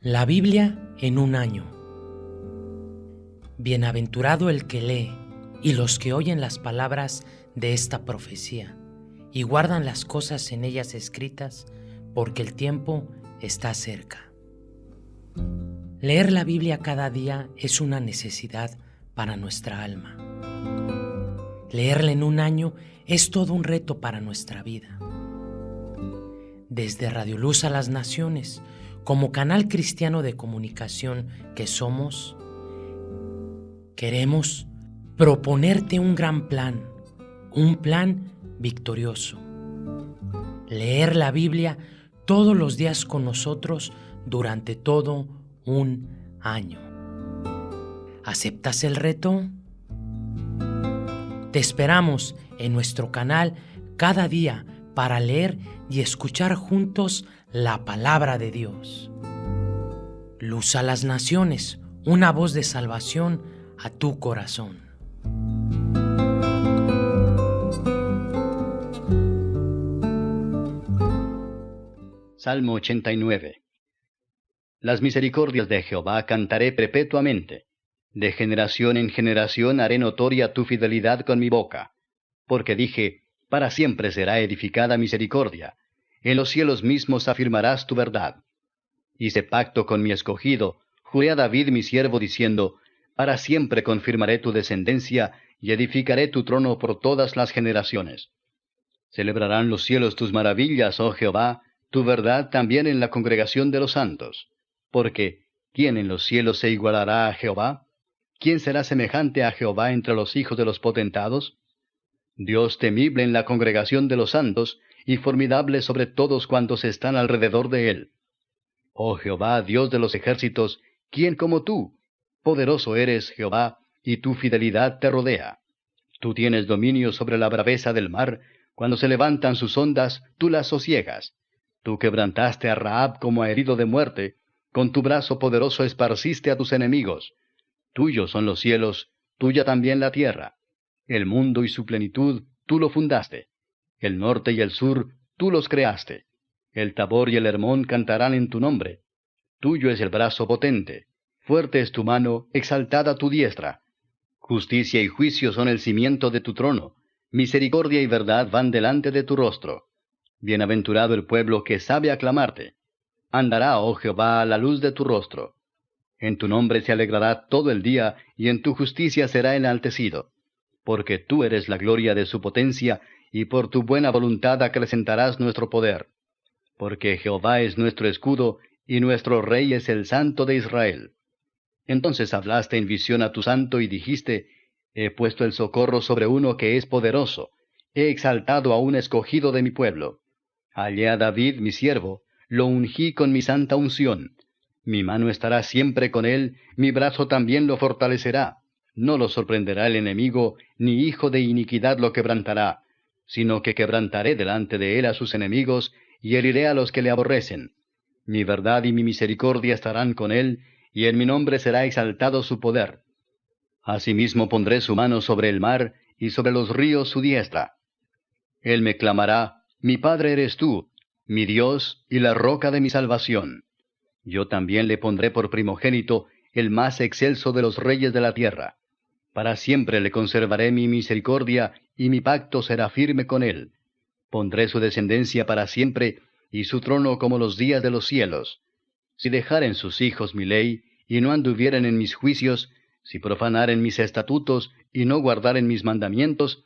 La Biblia en un año. Bienaventurado el que lee y los que oyen las palabras de esta profecía y guardan las cosas en ellas escritas, porque el tiempo está cerca. Leer la Biblia cada día es una necesidad para nuestra alma. Leerla en un año es todo un reto para nuestra vida. Desde Radio Luz a las Naciones, como canal cristiano de comunicación que somos, queremos proponerte un gran plan, un plan victorioso. Leer la Biblia todos los días con nosotros durante todo un año. ¿Aceptas el reto? Te esperamos en nuestro canal cada día para leer y escuchar juntos la palabra de Dios. Luz a las naciones, una voz de salvación a tu corazón. Salmo 89 Las misericordias de Jehová cantaré perpetuamente. De generación en generación haré notoria tu fidelidad con mi boca. Porque dije, para siempre será edificada misericordia. En los cielos mismos afirmarás tu verdad. Hice pacto con mi escogido, juré a David mi siervo diciendo, para siempre confirmaré tu descendencia y edificaré tu trono por todas las generaciones. Celebrarán los cielos tus maravillas, oh Jehová, tu verdad también en la congregación de los santos. Porque, ¿quién en los cielos se igualará a Jehová? ¿Quién será semejante a Jehová entre los hijos de los potentados? Dios temible en la congregación de los santos, y formidable sobre todos cuantos están alrededor de él. Oh Jehová, Dios de los ejércitos, ¿quién como tú? Poderoso eres, Jehová, y tu fidelidad te rodea. Tú tienes dominio sobre la braveza del mar, cuando se levantan sus ondas, tú las sosiegas. Tú quebrantaste a Raab como a herido de muerte, con tu brazo poderoso esparciste a tus enemigos. Tuyos son los cielos, tuya también la tierra. El mundo y su plenitud, tú lo fundaste. El norte y el sur, tú los creaste. El Tabor y el Hermón cantarán en tu nombre. Tuyo es el brazo potente. Fuerte es tu mano, exaltada tu diestra. Justicia y juicio son el cimiento de tu trono. Misericordia y verdad van delante de tu rostro. Bienaventurado el pueblo que sabe aclamarte. Andará, oh Jehová, a la luz de tu rostro. En tu nombre se alegrará todo el día, y en tu justicia será enaltecido porque tú eres la gloria de su potencia, y por tu buena voluntad acrecentarás nuestro poder. Porque Jehová es nuestro escudo, y nuestro Rey es el Santo de Israel. Entonces hablaste en visión a tu santo y dijiste, He puesto el socorro sobre uno que es poderoso, he exaltado a un escogido de mi pueblo. Hallé a David mi siervo, lo ungí con mi santa unción. Mi mano estará siempre con él, mi brazo también lo fortalecerá no lo sorprenderá el enemigo, ni hijo de iniquidad lo quebrantará, sino que quebrantaré delante de él a sus enemigos, y heriré a los que le aborrecen. Mi verdad y mi misericordia estarán con él, y en mi nombre será exaltado su poder. Asimismo pondré su mano sobre el mar, y sobre los ríos su diestra. Él me clamará, Mi Padre eres tú, mi Dios y la roca de mi salvación. Yo también le pondré por primogénito, el más excelso de los reyes de la tierra. Para siempre le conservaré mi misericordia, y mi pacto será firme con él. Pondré su descendencia para siempre, y su trono como los días de los cielos. Si dejaren sus hijos mi ley, y no anduvieren en mis juicios, si profanaren mis estatutos, y no guardaren mis mandamientos,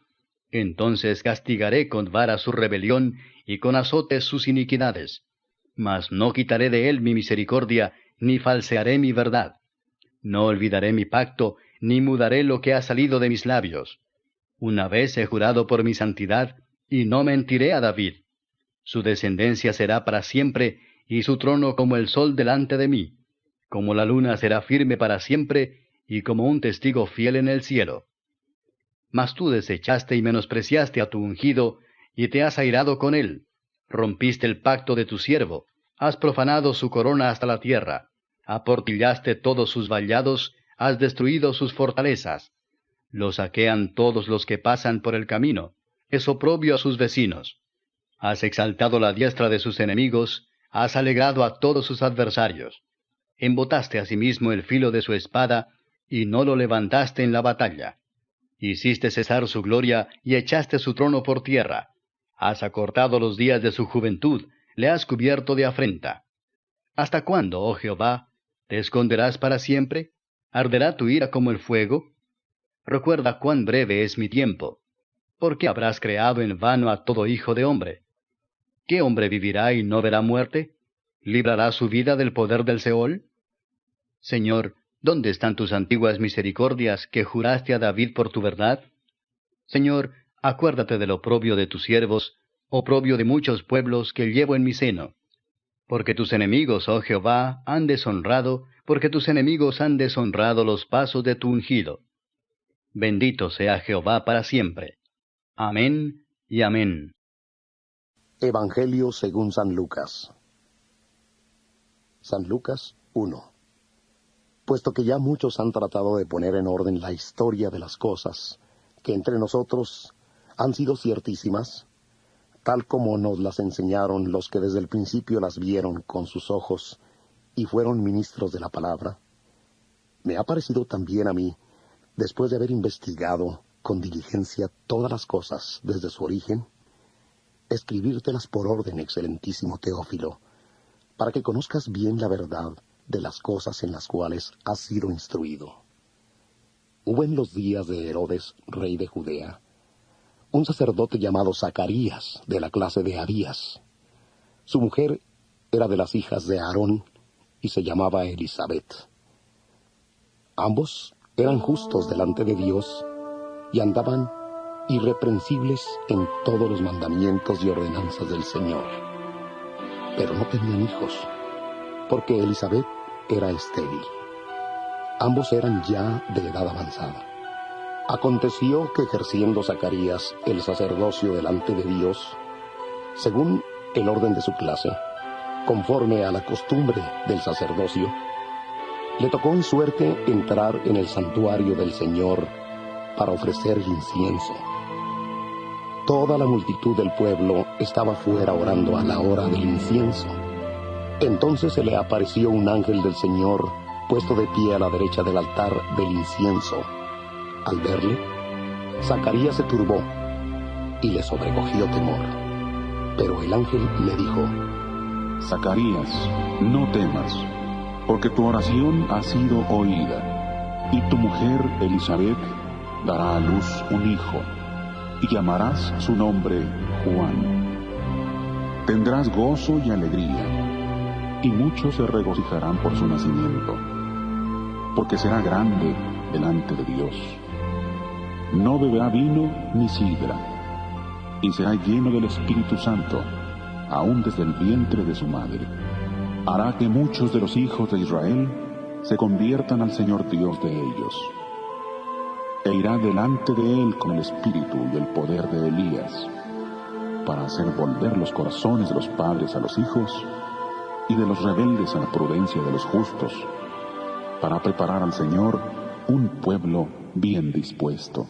entonces castigaré con vara su rebelión, y con azotes sus iniquidades. Mas no quitaré de él mi misericordia, ni falsearé mi verdad. No olvidaré mi pacto, ni mudaré lo que ha salido de mis labios. Una vez he jurado por mi santidad, y no mentiré a David. Su descendencia será para siempre, y su trono como el sol delante de mí. Como la luna será firme para siempre, y como un testigo fiel en el cielo. Mas tú desechaste y menospreciaste a tu ungido, y te has airado con él. Rompiste el pacto de tu siervo, has profanado su corona hasta la tierra, aportillaste todos sus vallados, has destruido sus fortalezas. Lo saquean todos los que pasan por el camino, es oprobio a sus vecinos. Has exaltado la diestra de sus enemigos, has alegrado a todos sus adversarios. embotaste asimismo el filo de su espada, y no lo levantaste en la batalla. Hiciste cesar su gloria y echaste su trono por tierra. Has acortado los días de su juventud, le has cubierto de afrenta. ¿Hasta cuándo, oh Jehová? ¿Te esconderás para siempre? ¿Arderá tu ira como el fuego? Recuerda cuán breve es mi tiempo. ¿Por qué habrás creado en vano a todo hijo de hombre? ¿Qué hombre vivirá y no verá muerte? ¿Librará su vida del poder del Seol? Señor, ¿dónde están tus antiguas misericordias que juraste a David por tu verdad? Señor, acuérdate del oprobio de tus siervos, oprobio de muchos pueblos que llevo en mi seno. Porque tus enemigos, oh Jehová, han deshonrado, porque tus enemigos han deshonrado los pasos de tu ungido. Bendito sea Jehová para siempre. Amén y amén. Evangelio según San Lucas. San Lucas 1 puesto que ya muchos han tratado de poner en orden la historia de las cosas, que entre nosotros han sido ciertísimas, tal como nos las enseñaron los que desde el principio las vieron con sus ojos y fueron ministros de la palabra, me ha parecido también a mí, después de haber investigado con diligencia todas las cosas desde su origen, escribírtelas por orden, excelentísimo Teófilo, para que conozcas bien la verdad, de las cosas en las cuales has sido instruido. Hubo en los días de Herodes, rey de Judea, un sacerdote llamado Zacarías, de la clase de Abías. Su mujer era de las hijas de Aarón y se llamaba Elizabeth. Ambos eran justos delante de Dios y andaban irreprensibles en todos los mandamientos y ordenanzas del Señor. Pero no tenían hijos porque Elizabeth era estéril. Ambos eran ya de edad avanzada. Aconteció que ejerciendo Zacarías el sacerdocio delante de Dios, según el orden de su clase, conforme a la costumbre del sacerdocio, le tocó en suerte entrar en el santuario del Señor para ofrecer incienso. Toda la multitud del pueblo estaba fuera orando a la hora del incienso. Entonces se le apareció un ángel del Señor puesto de pie a la derecha del altar del incienso. Al verle, Zacarías se turbó y le sobrecogió temor. Pero el ángel le dijo, Zacarías, no temas, porque tu oración ha sido oída, y tu mujer Elizabeth dará a luz un hijo, y llamarás su nombre Juan. Tendrás gozo y alegría y muchos se regocijarán por su nacimiento, porque será grande delante de Dios. No beberá vino ni sidra, y será lleno del Espíritu Santo, aún desde el vientre de su madre. Hará que muchos de los hijos de Israel se conviertan al Señor Dios de ellos. E irá delante de él con el espíritu y el poder de Elías, para hacer volver los corazones de los padres a los hijos y de los rebeldes a la prudencia de los justos, para preparar al Señor un pueblo bien dispuesto.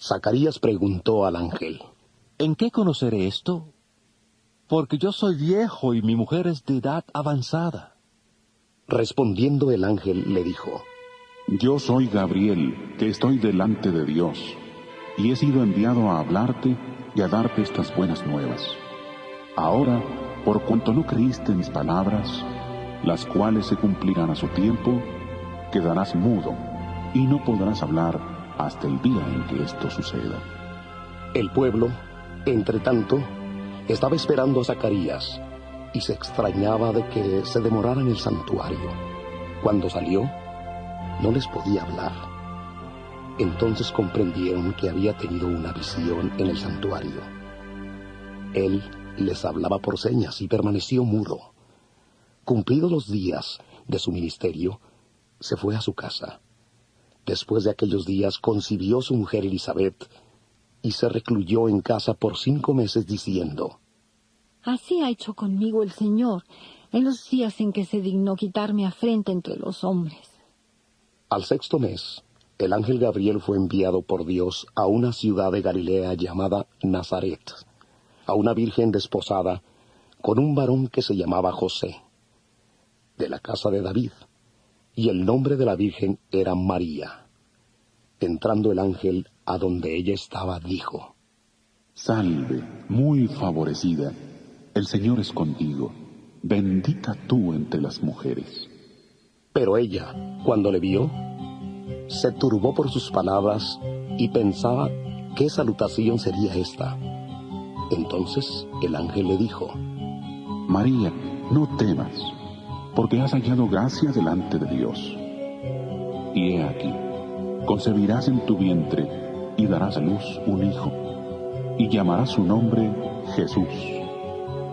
Zacarías preguntó al ángel, ¿En qué conoceré esto? Porque yo soy viejo y mi mujer es de edad avanzada. Respondiendo el ángel le dijo, Yo soy Gabriel, que estoy delante de Dios, y he sido enviado a hablarte y a darte estas buenas nuevas. Ahora por cuanto no creíste mis palabras, las cuales se cumplirán a su tiempo, quedarás mudo y no podrás hablar hasta el día en que esto suceda. El pueblo, entre tanto, estaba esperando a Zacarías y se extrañaba de que se demorara en el santuario. Cuando salió, no les podía hablar. Entonces comprendieron que había tenido una visión en el santuario. Él les hablaba por señas y permaneció mudo. Cumplidos los días de su ministerio, se fue a su casa. Después de aquellos días concibió su mujer Elizabeth y se recluyó en casa por cinco meses diciendo, Así ha hecho conmigo el Señor en los días en que se dignó quitarme afrenta entre los hombres. Al sexto mes, el ángel Gabriel fue enviado por Dios a una ciudad de Galilea llamada Nazaret a una virgen desposada con un varón que se llamaba José, de la casa de David, y el nombre de la Virgen era María. Entrando el ángel a donde ella estaba, dijo, Salve, muy favorecida, el Señor es contigo, bendita tú entre las mujeres. Pero ella, cuando le vio, se turbó por sus palabras y pensaba qué salutación sería esta. Entonces el ángel le dijo, María, no temas, porque has hallado gracia delante de Dios. Y he aquí, concebirás en tu vientre y darás a luz un hijo, y llamarás su nombre Jesús.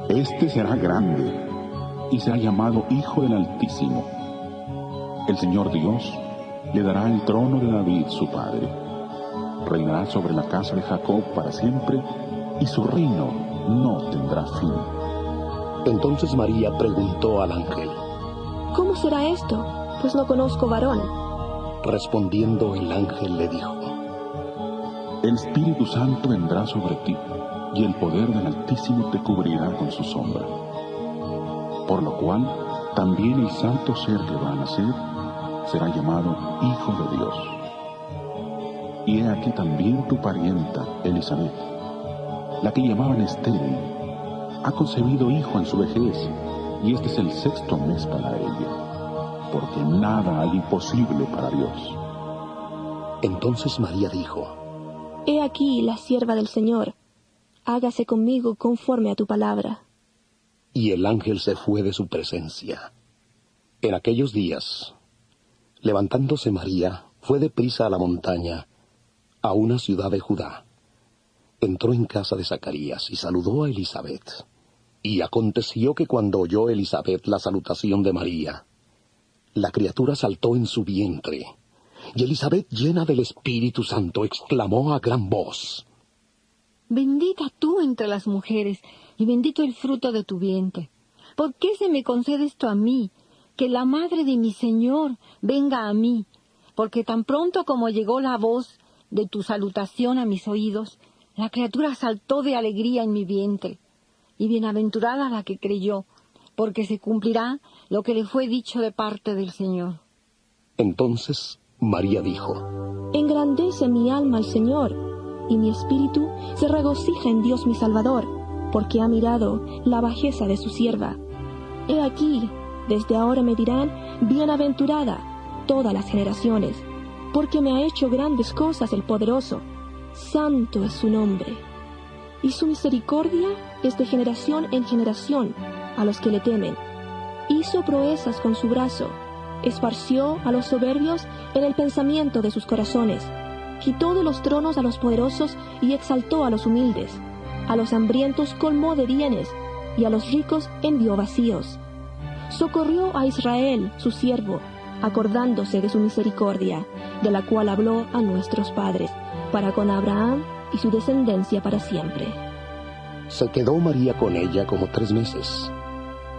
Este será grande y será llamado Hijo del Altísimo. El Señor Dios le dará el trono de David su padre. Reinará sobre la casa de Jacob para siempre y su reino no tendrá fin. Entonces María preguntó al ángel, ¿Cómo será esto? Pues no conozco varón. Respondiendo el ángel le dijo, El Espíritu Santo vendrá sobre ti, y el poder del Altísimo te cubrirá con su sombra. Por lo cual, también el santo ser que va a nacer será llamado Hijo de Dios. Y he aquí también tu parienta, Elizabeth, la que llamaban estéril, ha concebido hijo en su vejez, y este es el sexto mes para ella, porque nada hay imposible para Dios. Entonces María dijo, He aquí la sierva del Señor, hágase conmigo conforme a tu palabra. y el ángel se fue de su presencia. En aquellos días, levantándose María, fue deprisa a la montaña, a una ciudad de Judá. Entró en casa de Zacarías y saludó a Elizabeth. Y aconteció que cuando oyó Elizabeth la salutación de María, la criatura saltó en su vientre, y Elizabeth, llena del Espíritu Santo, exclamó a gran voz, Bendita tú entre las mujeres, y bendito el fruto de tu vientre. ¿Por qué se me concede esto a mí? Que la madre de mi Señor venga a mí, porque tan pronto como llegó la voz de tu salutación a mis oídos, la criatura saltó de alegría en mi vientre. Y bienaventurada la que creyó, porque se cumplirá lo que le fue dicho de parte del Señor. Entonces María dijo, Engrandece mi alma al Señor, y mi espíritu se regocija en Dios mi Salvador, porque ha mirado la bajeza de su sierva. He aquí, desde ahora me dirán, bienaventurada todas las generaciones, porque me ha hecho grandes cosas el poderoso. Santo es su nombre. Y su misericordia es de generación en generación a los que le temen. Hizo proezas con su brazo, esparció a los soberbios en el pensamiento de sus corazones, quitó de los tronos a los poderosos y exaltó a los humildes, a los hambrientos colmó de bienes y a los ricos envió vacíos. Socorrió a Israel, su siervo, acordándose de su misericordia, de la cual habló a nuestros padres, para con Abraham y su descendencia para siempre. Se quedó María con ella como tres meses.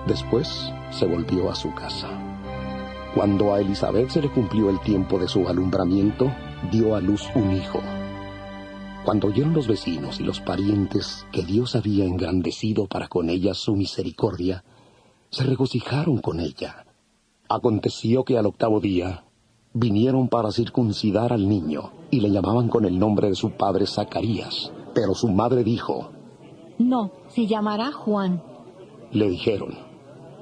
Después se volvió a su casa. Cuando a Elizabeth se le cumplió el tiempo de su alumbramiento, dio a luz un hijo. Cuando oyeron los vecinos y los parientes que Dios había engrandecido para con ella su misericordia, se regocijaron con ella. Aconteció que al octavo día vinieron para circuncidar al niño y le llamaban con el nombre de su padre Zacarías. Pero su madre dijo, No, se llamará Juan. le dijeron,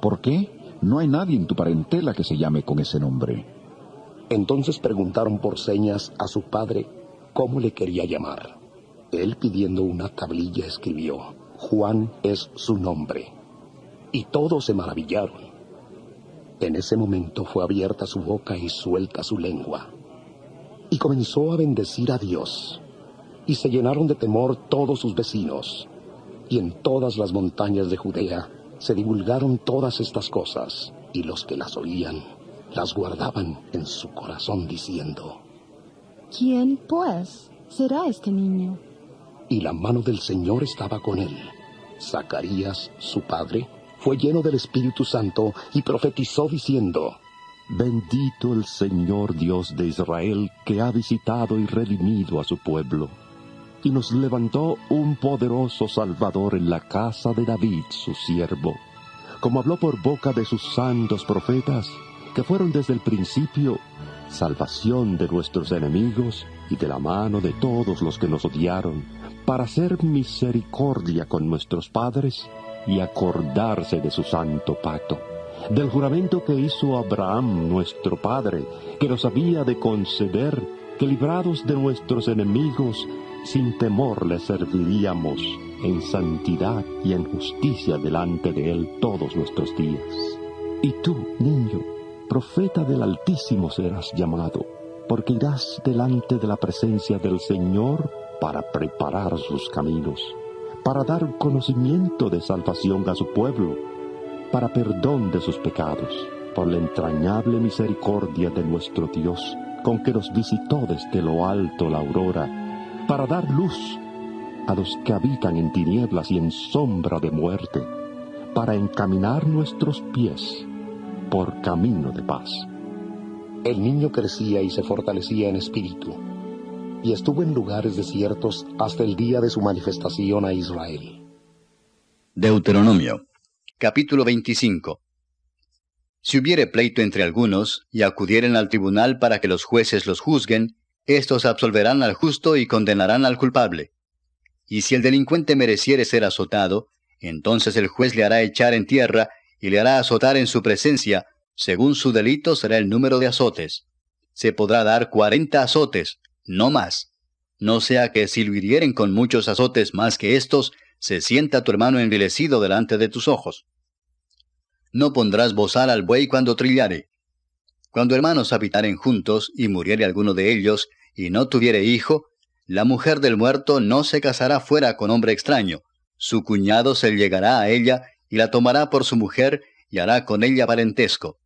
¿Por qué? No hay nadie en tu parentela que se llame con ese nombre. Entonces preguntaron por señas a su padre cómo le quería llamar. Él pidiendo una tablilla escribió, Juan es su nombre. Y todos se maravillaron. En ese momento fue abierta su boca y suelta su lengua. Y comenzó a bendecir a Dios. Y se llenaron de temor todos sus vecinos. Y en todas las montañas de Judea se divulgaron todas estas cosas. Y los que las oían las guardaban en su corazón diciendo, ¿Quién, pues, será este niño? y la mano del Señor estaba con él. Zacarías, su padre, fue lleno del Espíritu Santo y profetizó diciendo, Bendito el Señor Dios de Israel que ha visitado y redimido a su pueblo, y nos levantó un poderoso Salvador en la casa de David, su siervo, como habló por boca de sus santos profetas, que fueron desde el principio salvación de nuestros enemigos y de la mano de todos los que nos odiaron, para hacer misericordia con nuestros padres y acordarse de su santo pacto, del juramento que hizo Abraham nuestro padre, que nos había de conceder que librados de nuestros enemigos, sin temor le serviríamos en santidad y en justicia delante de Él todos nuestros días. Y tú, niño, profeta del Altísimo serás llamado, porque irás delante de la presencia del Señor para preparar sus caminos, para dar conocimiento de salvación a su pueblo, para perdón de sus pecados, por la entrañable misericordia de nuestro Dios, con que nos visitó desde lo alto la aurora, para dar luz a los que habitan en tinieblas y en sombra de muerte, para encaminar nuestros pies por camino de paz. El niño crecía y se fortalecía en espíritu, y estuvo en lugares desiertos hasta el día de su manifestación a Israel. Deuteronomio, capítulo 25. Si hubiere pleito entre algunos, y acudieren al tribunal para que los jueces los juzguen, estos absolverán al justo y condenarán al culpable. Y si el delincuente mereciere ser azotado, entonces el juez le hará echar en tierra y le hará azotar en su presencia, según su delito será el número de azotes. Se podrá dar cuarenta azotes, no más. No sea que si lo hirieren con muchos azotes más que estos, se sienta tu hermano envilecido delante de tus ojos. No pondrás bozal al buey cuando trillare. Cuando hermanos habitaren juntos y muriere alguno de ellos, y no tuviere hijo, la mujer del muerto no se casará fuera con hombre extraño. Su cuñado se llegará a ella y la tomará por su mujer y hará con ella parentesco.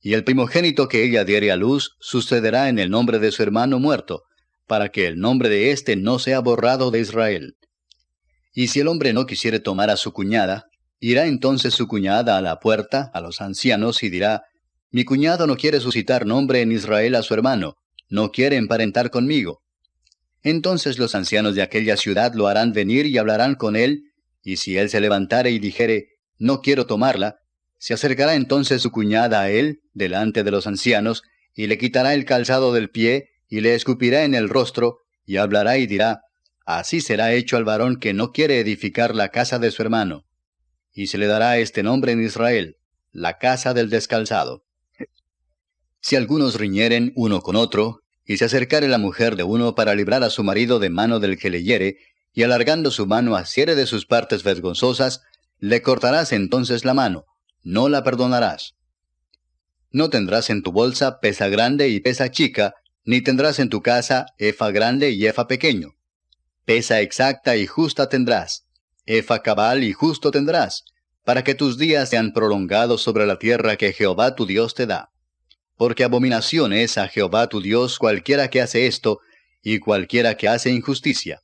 Y el primogénito que ella diere a luz sucederá en el nombre de su hermano muerto, para que el nombre de éste no sea borrado de Israel. Y si el hombre no quisiere tomar a su cuñada, irá entonces su cuñada a la puerta, a los ancianos, y dirá, Mi cuñado no quiere suscitar nombre en Israel a su hermano, no quiere emparentar conmigo. Entonces los ancianos de aquella ciudad lo harán venir y hablarán con él, y si él se levantare y dijere, no quiero tomarla, se acercará entonces su cuñada a él, delante de los ancianos, y le quitará el calzado del pie, y le escupirá en el rostro, y hablará y dirá, Así será hecho al varón que no quiere edificar la casa de su hermano. Y se le dará este nombre en Israel, la casa del descalzado. Si algunos riñeren uno con otro, y se acercare la mujer de uno para librar a su marido de mano del que le hiere, y alargando su mano asiere de sus partes vergonzosas, le cortarás entonces la mano, no la perdonarás. No tendrás en tu bolsa pesa grande y pesa chica, ni tendrás en tu casa efa grande y efa pequeño. Pesa exacta y justa tendrás, efa cabal y justo tendrás, para que tus días sean prolongados sobre la tierra que Jehová tu Dios te da porque abominación es a Jehová tu Dios cualquiera que hace esto, y cualquiera que hace injusticia.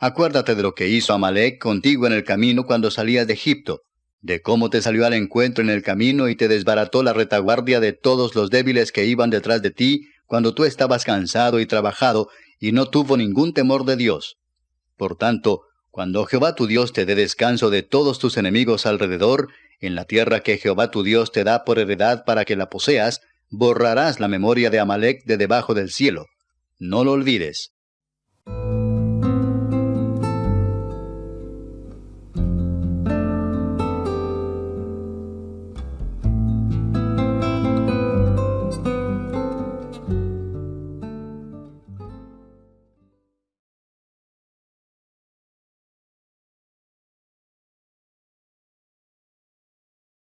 Acuérdate de lo que hizo Amalek contigo en el camino cuando salías de Egipto, de cómo te salió al encuentro en el camino y te desbarató la retaguardia de todos los débiles que iban detrás de ti cuando tú estabas cansado y trabajado, y no tuvo ningún temor de Dios. Por tanto, cuando Jehová tu Dios te dé descanso de todos tus enemigos alrededor, en la tierra que Jehová tu Dios te da por heredad para que la poseas, borrarás la memoria de Amalek de debajo del cielo. No lo olvides.